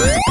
Yeah.